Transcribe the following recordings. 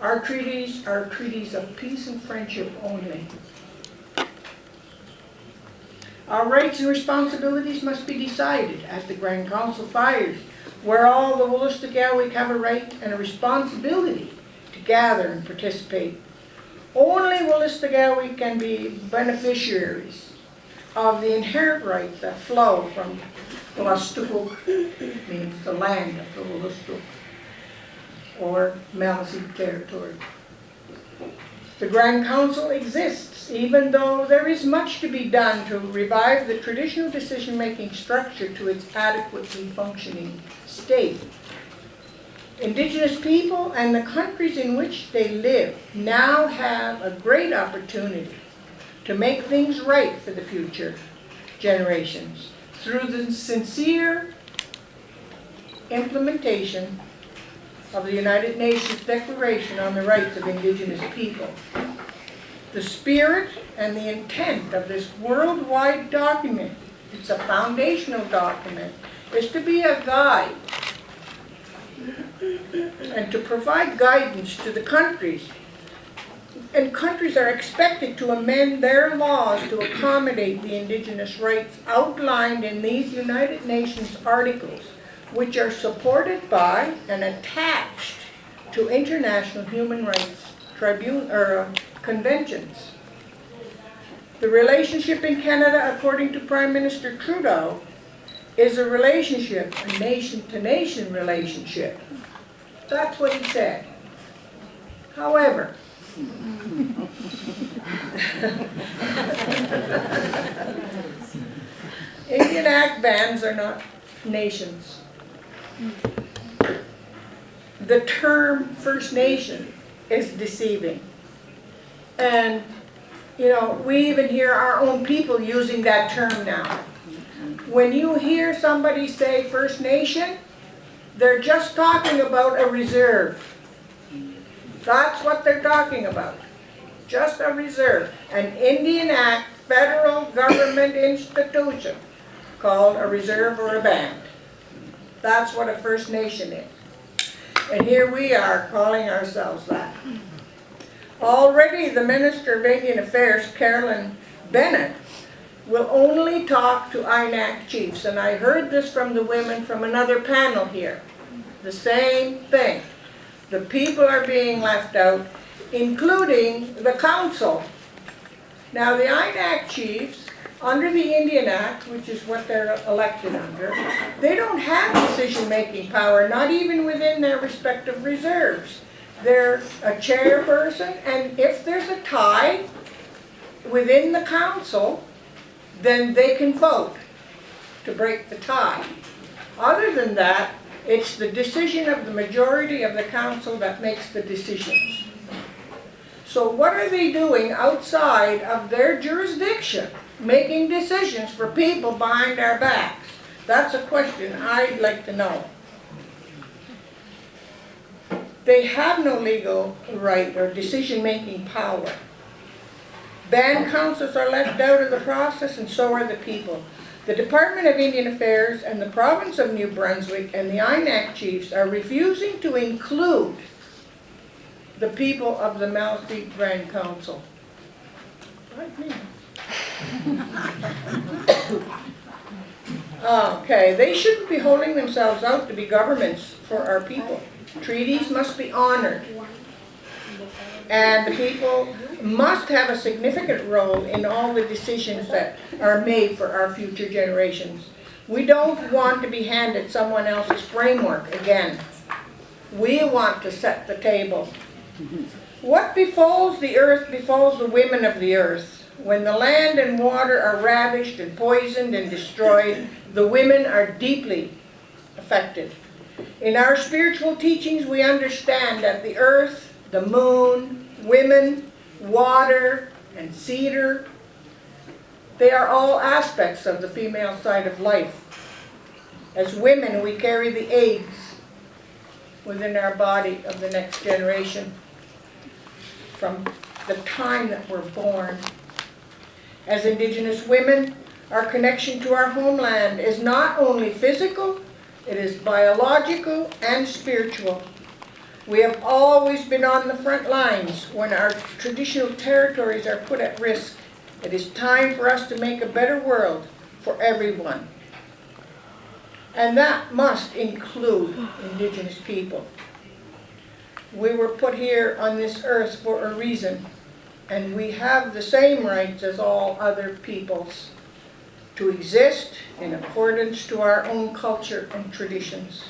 Our treaties are treaties of peace and friendship only. Our rights and responsibilities must be decided at the Grand Council fires, where all the Wolastoqiyawik have a right and a responsibility to gather and participate. Only Wolastoqiyawik can be beneficiaries of the inherent rights that flow from Wolastoquk, means the land of the Wolastoq, or Maliseet territory. The Grand Council exists even though there is much to be done to revive the traditional decision-making structure to its adequately functioning state. Indigenous people and the countries in which they live now have a great opportunity to make things right for the future generations through the sincere implementation of the United Nations Declaration on the Rights of Indigenous People. The spirit and the intent of this worldwide document, it's a foundational document, is to be a guide and to provide guidance to the countries. And countries are expected to amend their laws to accommodate the indigenous rights outlined in these United Nations articles, which are supported by and attached to international human rights tribune or uh, conventions. The relationship in Canada, according to Prime Minister Trudeau, is a relationship, a nation-to-nation relationship. That's what he said. However, Indian Act bands are not nations. The term First Nation is deceiving. And, you know, we even hear our own people using that term now. When you hear somebody say First Nation, they're just talking about a reserve. That's what they're talking about. Just a reserve. An Indian Act federal government institution called a reserve or a band. That's what a First Nation is. And here we are calling ourselves that. Already the Minister of Indian Affairs, Carolyn Bennett, will only talk to INAC chiefs. And I heard this from the women from another panel here. The same thing. The people are being left out, including the council. Now the INAC chiefs, under the Indian Act, which is what they're elected under, they don't have decision-making power, not even within their respective reserves. They're a chairperson, and if there's a tie within the council, then they can vote to break the tie. Other than that, it's the decision of the majority of the council that makes the decisions. So what are they doing outside of their jurisdiction, making decisions for people behind our backs? That's a question I'd like to know. They have no legal right or decision-making power. Band councils are left out of the process and so are the people. The Department of Indian Affairs and the province of New Brunswick and the INAC chiefs are refusing to include the people of the Maliseet Grand Council. Me. Okay, they shouldn't be holding themselves out to be governments for our people. Treaties must be honored. And the people must have a significant role in all the decisions that are made for our future generations. We don't want to be handed someone else's framework again. We want to set the table. What befalls the earth befalls the women of the earth. When the land and water are ravished and poisoned and destroyed, the women are deeply affected. In our spiritual teachings, we understand that the earth, the moon, women, water, and cedar, they are all aspects of the female side of life. As women, we carry the eggs within our body of the next generation from the time that we're born. As Indigenous women, our connection to our homeland is not only physical, it is biological and spiritual. We have always been on the front lines when our traditional territories are put at risk. It is time for us to make a better world for everyone. And that must include Indigenous people. We were put here on this earth for a reason, and we have the same rights as all other peoples to exist in accordance to our own culture and traditions.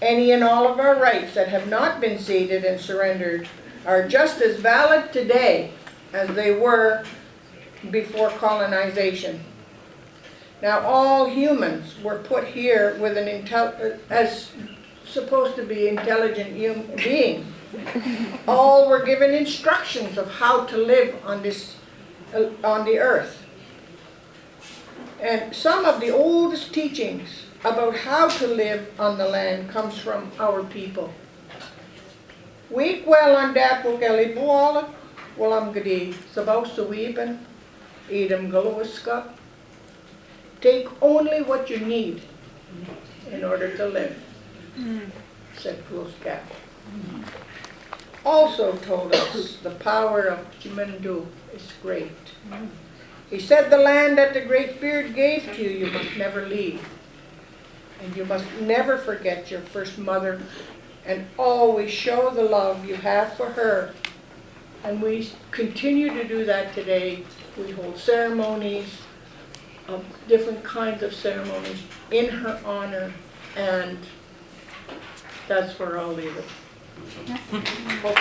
Any and all of our rights that have not been ceded and surrendered are just as valid today as they were before colonization. Now, all humans were put here with an as supposed to be intelligent beings. All were given instructions of how to live on this, uh, on the earth. And some of the oldest teachings about how to live on the land comes from our people. Week well on dapo kalibuala, walam gadi sabaw suwiban, idam galowiska. Take only what you need in order to live, said Glooscap. Also told us the power of Chimandu is great. He said, the land that the Great Spirit gave to you, you must never leave. And you must never forget your first mother and always show the love you have for her. And we continue to do that today. We hold ceremonies, of different kinds of ceremonies in her honor, and that's where I'll leave it. 그렇죠.